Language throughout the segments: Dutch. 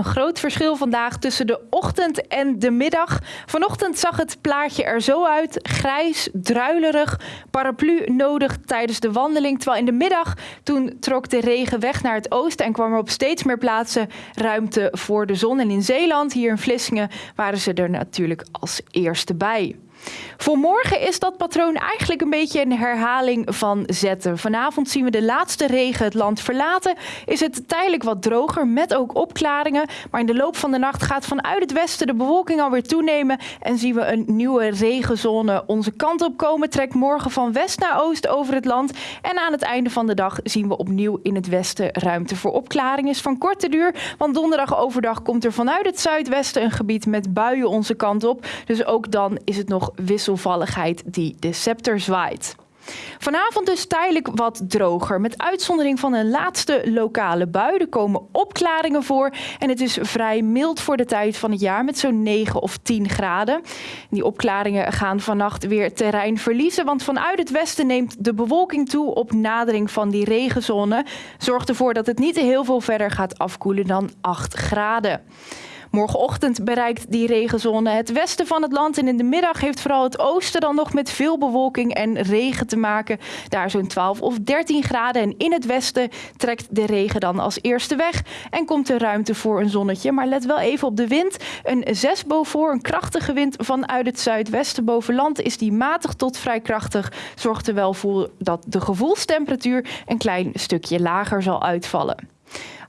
Een groot verschil vandaag tussen de ochtend en de middag. Vanochtend zag het plaatje er zo uit. Grijs, druilerig, paraplu nodig tijdens de wandeling. Terwijl in de middag toen trok de regen weg naar het oosten en kwam er op steeds meer plaatsen ruimte voor de zon. En in Zeeland, hier in Vlissingen, waren ze er natuurlijk als eerste bij. Voor morgen is dat patroon eigenlijk een beetje een herhaling van zetten. Vanavond zien we de laatste regen het land verlaten. Is het tijdelijk wat droger met ook opklaringen. Maar in de loop van de nacht gaat vanuit het westen de bewolking alweer toenemen. En zien we een nieuwe regenzone onze kant op komen. Trekt morgen van west naar oost over het land. En aan het einde van de dag zien we opnieuw in het westen ruimte voor opklaring. Is van korte duur, want donderdag overdag komt er vanuit het zuidwesten een gebied met buien onze kant op. Dus ook dan is het nog wisselvalligheid die de scepter zwaait. Vanavond dus tijdelijk wat droger. Met uitzondering van een laatste lokale bui. Er komen opklaringen voor. En het is vrij mild voor de tijd van het jaar met zo'n 9 of 10 graden. Die opklaringen gaan vannacht weer terrein verliezen. Want vanuit het westen neemt de bewolking toe op nadering van die regenzone. Zorgt ervoor dat het niet heel veel verder gaat afkoelen dan 8 graden. Morgenochtend bereikt die regenzone het westen van het land en in de middag heeft vooral het oosten dan nog met veel bewolking en regen te maken. Daar zo'n 12 of 13 graden en in het westen trekt de regen dan als eerste weg en komt er ruimte voor een zonnetje. Maar let wel even op de wind. Een 6 boven, een krachtige wind vanuit het zuidwesten boven land is die matig tot vrij krachtig. Zorgt er wel voor dat de gevoelstemperatuur een klein stukje lager zal uitvallen.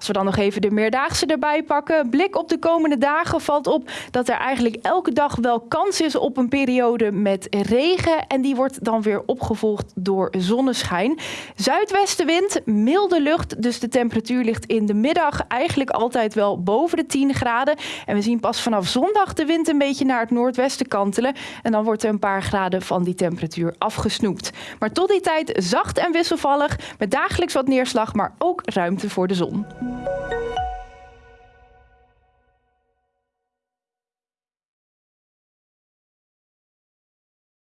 Als we dan nog even de meerdaagse erbij pakken. Blik op de komende dagen valt op dat er eigenlijk elke dag wel kans is op een periode met regen. En die wordt dan weer opgevolgd door zonneschijn. Zuidwestenwind, milde lucht. Dus de temperatuur ligt in de middag eigenlijk altijd wel boven de 10 graden. En we zien pas vanaf zondag de wind een beetje naar het noordwesten kantelen. En dan wordt er een paar graden van die temperatuur afgesnoept. Maar tot die tijd zacht en wisselvallig. Met dagelijks wat neerslag, maar ook ruimte voor de zon. 嗯